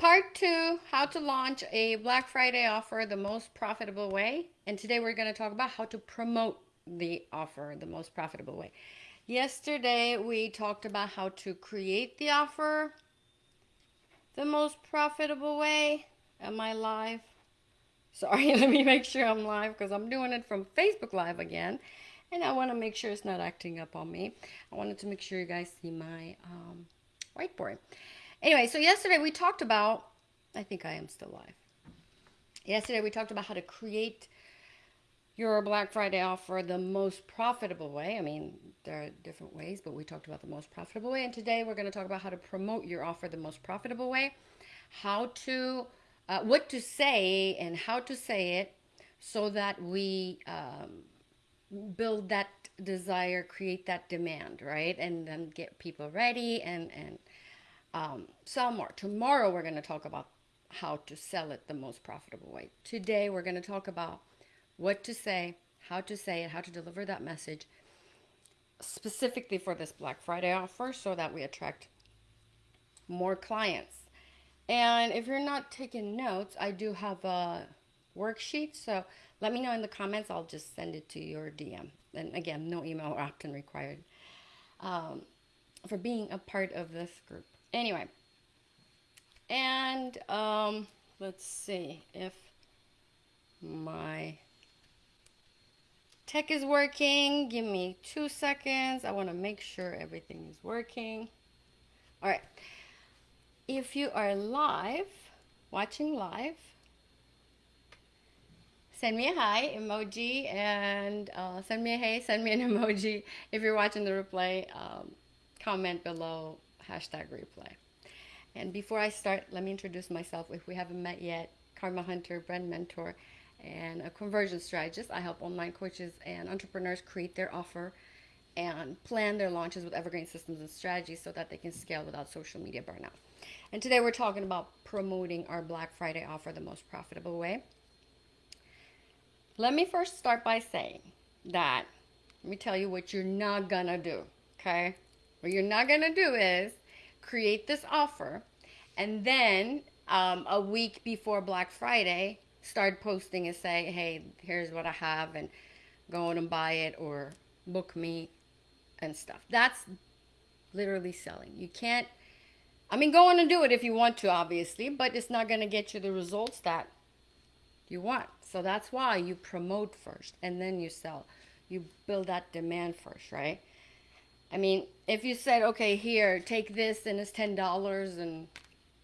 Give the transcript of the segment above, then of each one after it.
Part two, how to launch a Black Friday offer the most profitable way. And today we're going to talk about how to promote the offer the most profitable way. Yesterday we talked about how to create the offer the most profitable way. Am I live? Sorry, let me make sure I'm live because I'm doing it from Facebook Live again. And I want to make sure it's not acting up on me. I wanted to make sure you guys see my um, whiteboard. Anyway, so yesterday we talked about, I think I am still live. Yesterday we talked about how to create your Black Friday offer the most profitable way. I mean, there are different ways, but we talked about the most profitable way. And today we're going to talk about how to promote your offer the most profitable way, how to, uh, what to say and how to say it so that we um, build that desire, create that demand, right? And then get people ready and, and, um, sell more. Tomorrow we're going to talk about how to sell it the most profitable way. Today we're going to talk about what to say, how to say it, how to deliver that message specifically for this Black Friday offer so that we attract more clients. And if you're not taking notes, I do have a worksheet. So let me know in the comments. I'll just send it to your DM. And again, no email or opt-in required um, for being a part of this group anyway. And um, let's see if my tech is working. Give me two seconds. I want to make sure everything is working. All right if you are live watching live send me a hi emoji and uh, send me a hey send me an emoji. If you're watching the replay um, comment below hashtag replay. And before I start, let me introduce myself. If we haven't met yet, Karma Hunter, brand mentor, and a conversion strategist. I help online coaches and entrepreneurs create their offer and plan their launches with evergreen systems and strategies so that they can scale without social media burnout. And today we're talking about promoting our Black Friday offer the most profitable way. Let me first start by saying that, let me tell you what you're not gonna do, okay? What you're not gonna do is create this offer, and then um, a week before Black Friday, start posting and say, hey, here's what I have, and go and buy it or book me and stuff. That's literally selling. You can't, I mean, go on and do it if you want to, obviously, but it's not going to get you the results that you want. So that's why you promote first and then you sell. You build that demand first, right? I mean, if you said, okay, here, take this and it's $10 and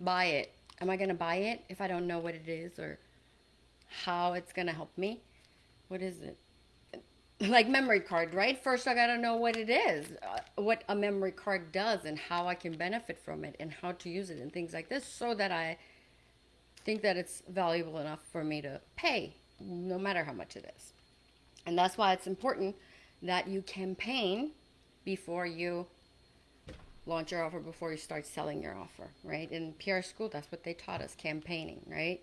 buy it, am I going to buy it if I don't know what it is or how it's going to help me? What is it? Like memory card, right? First, I got to know what it is, uh, what a memory card does and how I can benefit from it and how to use it and things like this so that I think that it's valuable enough for me to pay no matter how much it is. And that's why it's important that you campaign before you launch your offer, before you start selling your offer, right? In PR school, that's what they taught us, campaigning, right?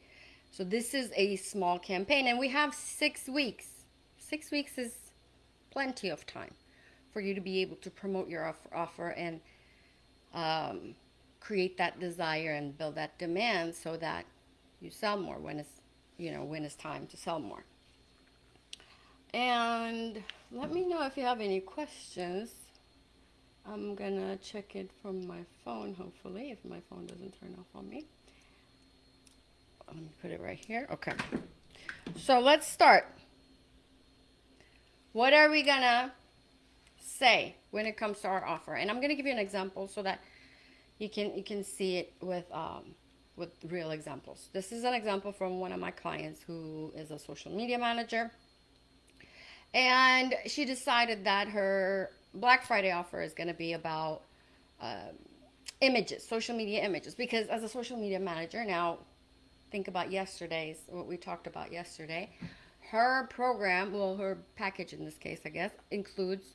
So this is a small campaign, and we have six weeks. Six weeks is plenty of time for you to be able to promote your offer, offer and um, create that desire and build that demand so that you sell more when it's, you know, when it's time to sell more. And let me know if you have any questions. I'm gonna check it from my phone hopefully if my phone doesn't turn off on me. Let me put it right here okay. So let's start. What are we gonna say when it comes to our offer? And I'm gonna give you an example so that you can you can see it with um, with real examples. This is an example from one of my clients who is a social media manager. And she decided that her Black Friday offer is going to be about uh, images, social media images. Because as a social media manager, now think about yesterday's, what we talked about yesterday. Her program, well, her package in this case, I guess, includes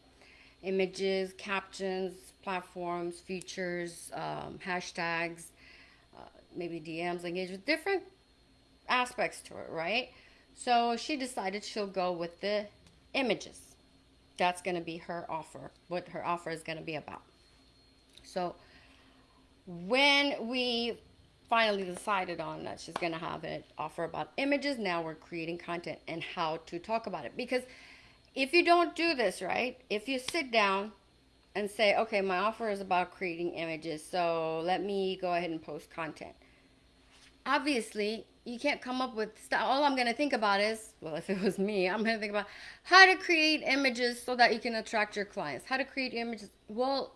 images, captions, platforms, features, um, hashtags, uh, maybe DMs, engagement, different aspects to it, right? So she decided she'll go with the images that's going to be her offer, what her offer is going to be about. So when we finally decided on that she's going to have it offer about images. Now we're creating content and how to talk about it. Because if you don't do this, right, if you sit down and say, okay, my offer is about creating images, so let me go ahead and post content. Obviously, you can't come up with stuff. All I'm going to think about is, well, if it was me, I'm going to think about how to create images so that you can attract your clients. How to create images. Well,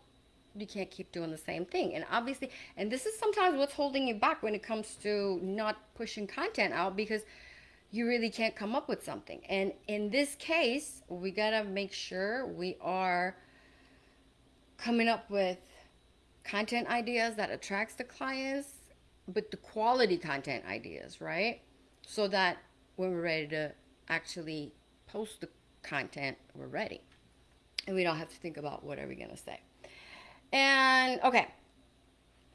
you can't keep doing the same thing. And obviously, and this is sometimes what's holding you back when it comes to not pushing content out because you really can't come up with something. And in this case, we got to make sure we are coming up with content ideas that attracts the clients, but the quality content ideas, right? So that when we're ready to actually post the content, we're ready. And we don't have to think about what are we going to say. And okay,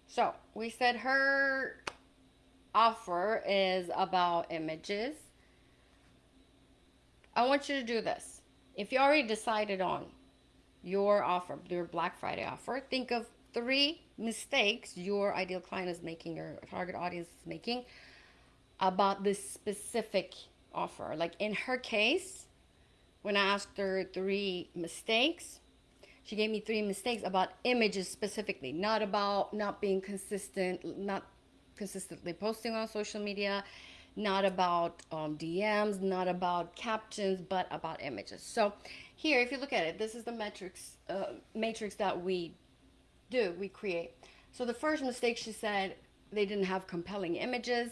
so we said her offer is about images. I want you to do this. If you already decided on your offer, your Black Friday offer, think of three mistakes your ideal client is making, your target audience is making about this specific offer. Like in her case, when I asked her three mistakes, she gave me three mistakes about images specifically, not about not being consistent, not consistently posting on social media, not about um, DMs, not about captions, but about images. So here, if you look at it, this is the metrics uh, matrix that we do, we create. So the first mistake she said they didn't have compelling images.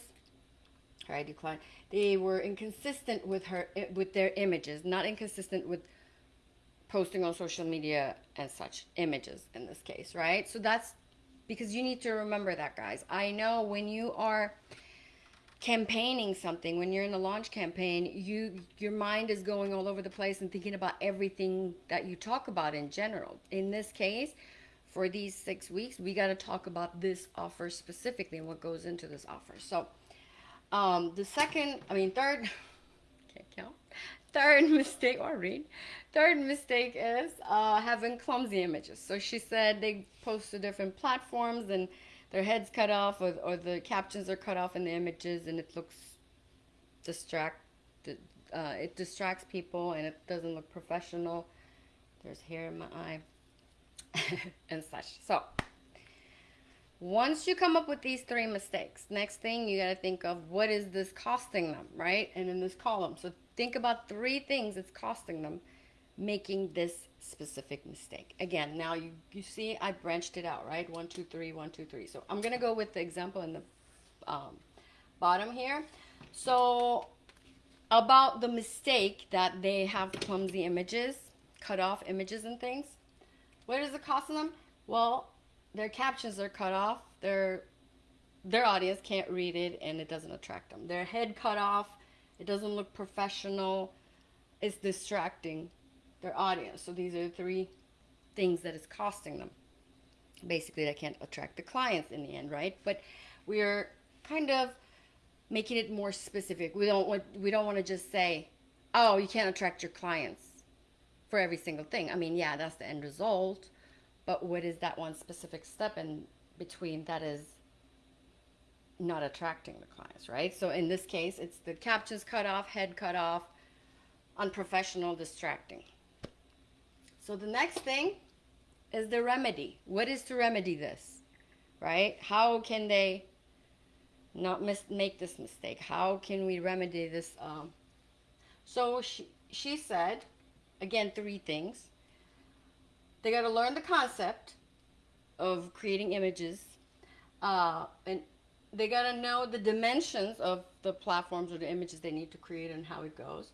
ID client. They were inconsistent with her eh, with their images, not inconsistent with posting on social media and such images in this case, right? So that's because you need to remember that, guys. I know when you are campaigning something, when you're in a launch campaign, you your mind is going all over the place and thinking about everything that you talk about in general. In this case, for these six weeks, we got to talk about this offer specifically and what goes into this offer. So, um, the second, I mean, third, can't count. Third mistake, or read. Third mistake is uh, having clumsy images. So she said they post to different platforms and their heads cut off or, or the captions are cut off in the images and it looks distract uh, it distracts people and it doesn't look professional. There's hair in my eye and such. So once you come up with these three mistakes, next thing you got to think of what is this costing them, right? And in this column. So think about three things it's costing them making this specific mistake. Again, now you, you see I branched it out, right? One, two, three, one, two, three. So I'm going to go with the example in the um, bottom here. So about the mistake that they have clumsy images, cut off images and things. What is it costing them? Well, their captions are cut off. Their their audience can't read it and it doesn't attract them. Their head cut off. It doesn't look professional. It's distracting their audience. So these are the three things that it's costing them. Basically, they can't attract the clients in the end, right? But we're kind of making it more specific. We don't want we don't want to just say, "Oh, you can't attract your clients for every single thing." I mean, yeah, that's the end result, but what is that one specific step in between that is not attracting the clients, right? So in this case, it's the captions cut off, head cut off, unprofessional, distracting. So the next thing is the remedy. What is to remedy this? Right? How can they not make this mistake? How can we remedy this? Um, so she, she said, again, three things. They got to learn the concept of creating images, uh, and they got to know the dimensions of the platforms or the images they need to create and how it goes.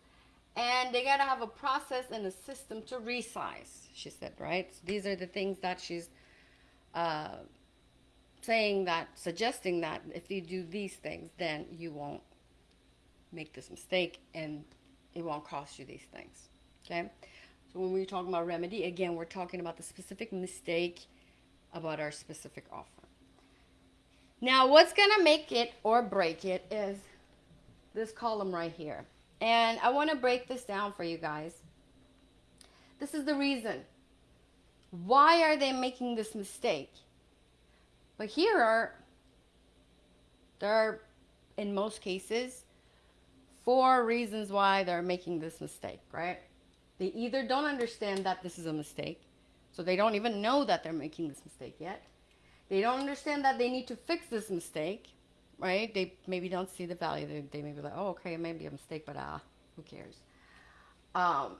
And they got to have a process and a system to resize, she said, right? So these are the things that she's uh, saying that, suggesting that if you do these things, then you won't make this mistake and it won't cost you these things, okay? So when we're talking about remedy, again, we're talking about the specific mistake about our specific offer. Now, what's going to make it or break it is this column right here. And I want to break this down for you guys. This is the reason. Why are they making this mistake? But here are there are, in most cases, four reasons why they're making this mistake, right? They either don't understand that this is a mistake, so they don't even know that they're making this mistake yet. They don't understand that they need to fix this mistake, right? They maybe don't see the value. They, they may be like, oh, okay, it may be a mistake, but ah, who cares? Um,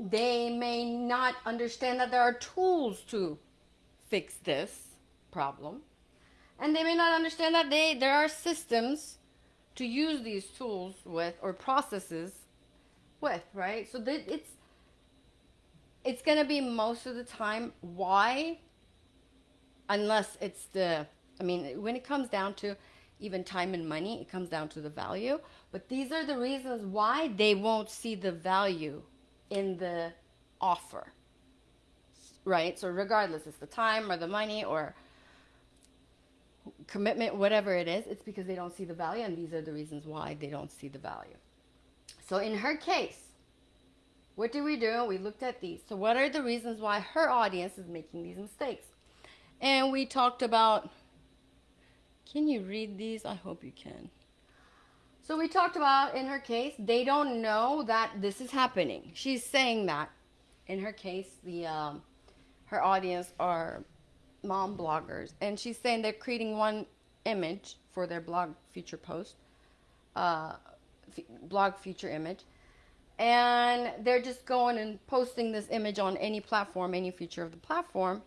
they may not understand that there are tools to fix this problem. And they may not understand that they there are systems to use these tools with or processes with, right? So it's it's going to be most of the time why unless it's the I mean, when it comes down to even time and money, it comes down to the value. But these are the reasons why they won't see the value in the offer. Right? So, regardless, it's the time or the money or commitment, whatever it is, it's because they don't see the value, and these are the reasons why they don't see the value. So, in her case, what did we do? We looked at these. So, what are the reasons why her audience is making these mistakes? And we talked about. Can you read these? I hope you can. So we talked about in her case, they don't know that this is happening. She's saying that in her case, the um, her audience are mom bloggers, and she's saying they're creating one image for their blog feature post, uh, f- blog feature image, and they're just going and posting this image on any platform, any feature of the platform.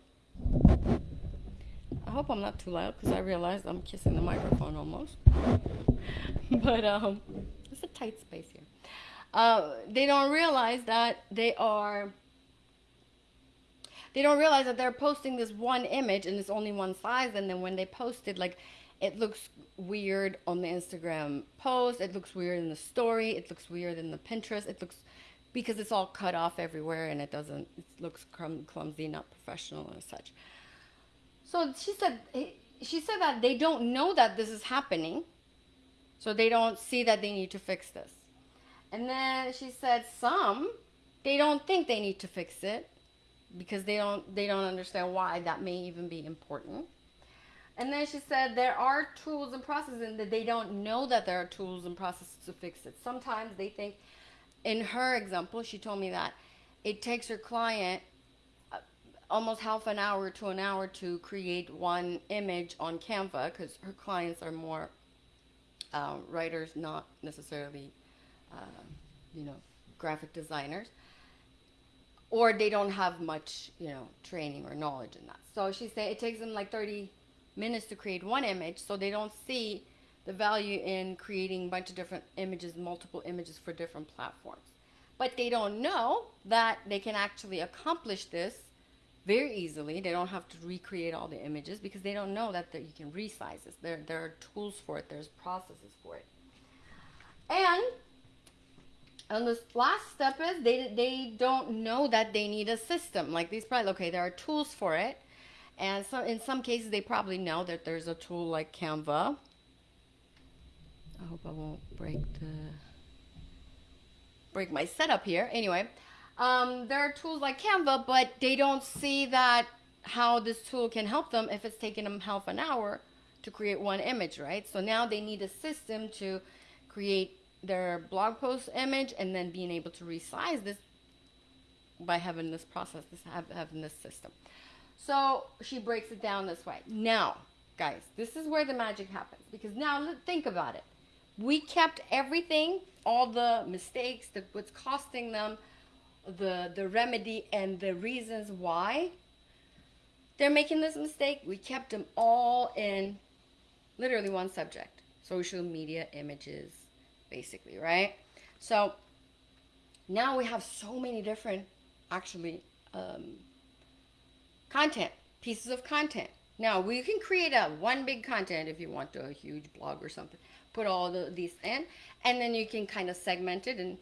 I hope I'm not too loud because I realized I'm kissing the microphone almost. but um, it's a tight space here. Uh, they don't realize that they are. They don't realize that they're posting this one image and it's only one size, and then when they post it, like it looks weird on the Instagram post, it looks weird in the story, it looks weird in the Pinterest, it looks because it's all cut off everywhere and it doesn't, it looks clumsy, not professional and such. So she said, she said that they don't know that this is happening so they don't see that they need to fix this. And then she said some they don't think they need to fix it because they don't they don't understand why that may even be important. And then she said there are tools and processes and that they don't know that there are tools and processes to fix it. Sometimes they think in her example, she told me that it takes her client uh, almost half an hour to an hour to create one image on Canva because her clients are more uh, writers, not necessarily, uh, you know, graphic designers, or they don't have much, you know, training or knowledge in that. So she said it takes them like 30 minutes to create one image, so they don't see the value in creating a bunch of different images, multiple images for different platforms. But they don't know that they can actually accomplish this very easily. They don't have to recreate all the images because they don't know that, you can resize this. There, there are tools for it. There's processes for it. And and the last step is they, they don't know that they need a system. Like these probably, okay, there are tools for it. And so in some cases, they probably know that there's a tool like Canva. I hope I won't break the break my setup here. Anyway, um, there are tools like Canva, but they don't see that how this tool can help them if it's taking them half an hour to create one image, right? So now they need a system to create their blog post image and then being able to resize this by having this process, this having this system. So she breaks it down this way. Now, guys, this is where the magic happens because now think about it. We kept everything, all the mistakes, the, what's costing them, the the remedy and the reasons why they're making this mistake we kept them all in literally one subject social media images basically right so now we have so many different actually um, content pieces of content now we can create a one big content if you want to, a huge blog or something put all the, these in and then you can kind of segment it and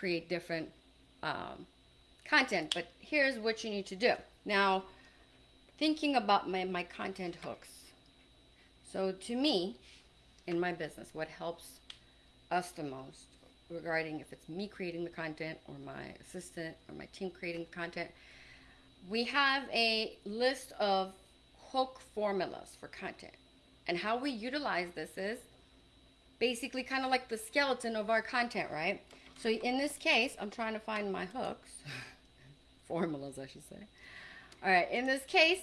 create different um, content. But here's what you need to do. Now, thinking about my, my content hooks. So to me, in my business, what helps us the most regarding if it's me creating the content or my assistant or my team creating the content, we have a list of hook formulas for content. And how we utilize this is basically kind of like the skeleton of our content, right? So in this case, I'm trying to find my hooks, formulas, I should say. All right, in this case,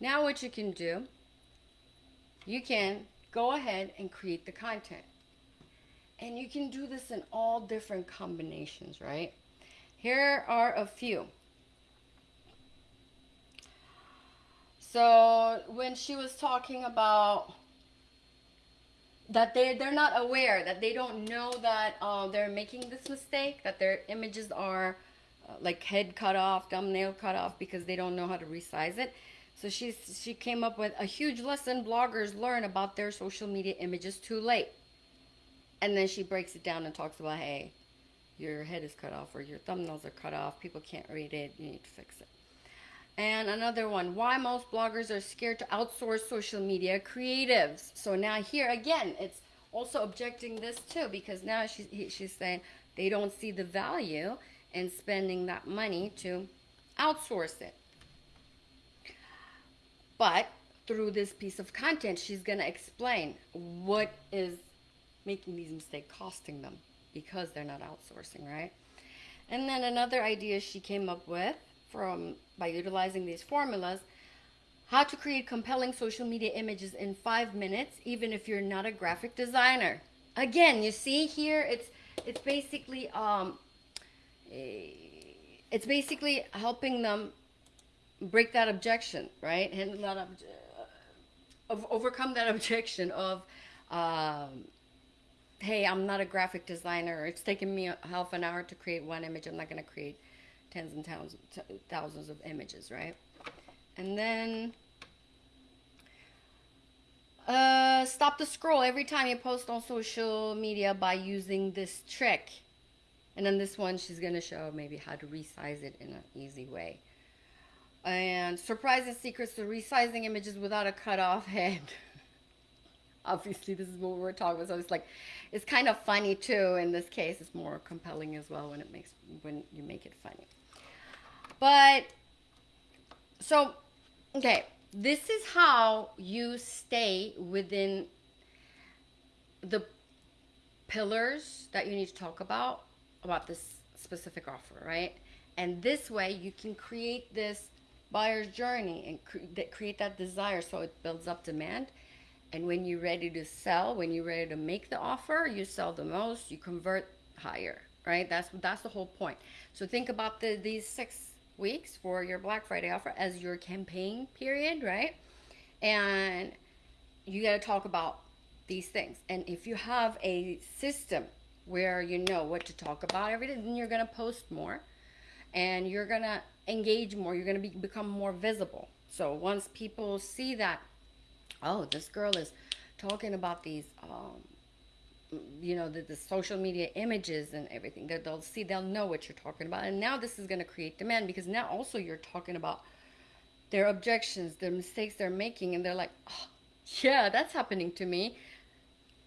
now what you can do, you can go ahead and create the content. And you can do this in all different combinations, right? Here are a few. So when she was talking about that they they're not aware that they don't know that uh, they're making this mistake that their images are uh, like head cut off thumbnail cut off because they don't know how to resize it. So she's she came up with a huge lesson bloggers learn about their social media images too late. And then she breaks it down and talks about hey your head is cut off or your thumbnails are cut off. People can't read it. You need to fix it and another one, why most bloggers are scared to outsource social media creatives. So now here again, it's also objecting this too because now she's, she's saying they don't see the value in spending that money to outsource it. But through this piece of content, she's going to explain what is making these mistakes costing them because they're not outsourcing, right? And then another idea she came up with from by utilizing these formulas how to create compelling social media images in five minutes even if you're not a graphic designer. Again you see here it's it's basically um it's basically helping them break that objection right? And lot of, of overcome that objection of um, hey i'm not a graphic designer. It's taking me half an hour to create one image. I'm not going to create tens and thousands, thousands of images, right? And then uh, stop the scroll every time you post on social media by using this trick. And then this one, she's going to show maybe how to resize it in an easy way. And surprising secrets to resizing images without a cut off head. Obviously, this is what we're talking about. So it's like, it's kind of funny too. In this case, it's more compelling as well when it makes when you make it funny. But, so, okay, this is how you stay within the pillars that you need to talk about, about this specific offer, right? And this way you can create this buyer's journey and cre create that desire so it builds up demand. And when you're ready to sell, when you're ready to make the offer, you sell the most, you convert higher, right? That's that's the whole point. So think about the these six weeks for your Black Friday offer as your campaign period, right? And you got to talk about these things. And if you have a system where you know what to talk about every day, then you're going to post more and you're going to engage more. You're going to be, become more visible. So once people see that, oh, this girl is talking about these um, you know the, the social media images and everything that they'll see they'll know what you're talking about. And now this is going to create demand because now also you're talking about their objections their mistakes they're making and they're like oh, yeah that's happening to me.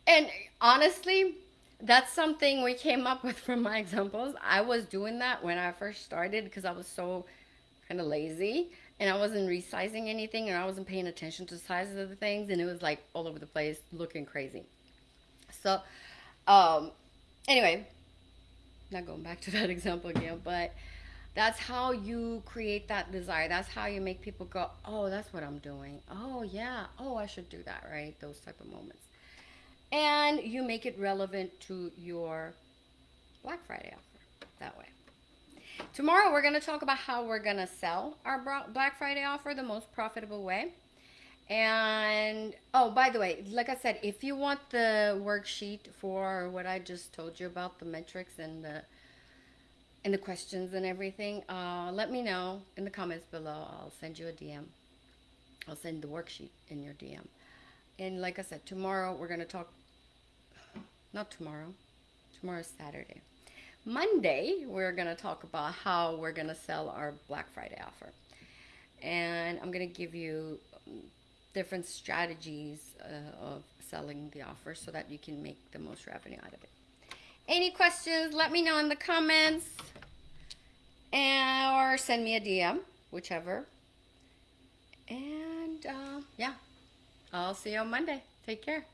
And honestly that's something we came up with from my examples. I was doing that when i first started because i was so kind of lazy and i wasn't resizing anything and i wasn't paying attention to the sizes of the things and it was like all over the place looking crazy so, um, anyway, not going back to that example again, but that's how you create that desire. That's how you make people go, oh, that's what I'm doing. Oh, yeah. Oh, I should do that, right? Those type of moments. And you make it relevant to your Black Friday offer that way. Tomorrow, we're going to talk about how we're going to sell our Black Friday offer the most profitable way. And oh, by the way, like I said, if you want the worksheet for what I just told you about the metrics and the and the questions and everything, uh, let me know in the comments below. I'll send you a DM. I'll send the worksheet in your DM. And like I said, tomorrow we're going to talk, not tomorrow, tomorrow's Saturday. Monday, we're going to talk about how we're going to sell our Black Friday offer. And I'm going to give you different strategies uh, of selling the offer so that you can make the most revenue out of it. Any questions, let me know in the comments and, or send me a DM, whichever. And uh, yeah, I'll see you on Monday. Take care.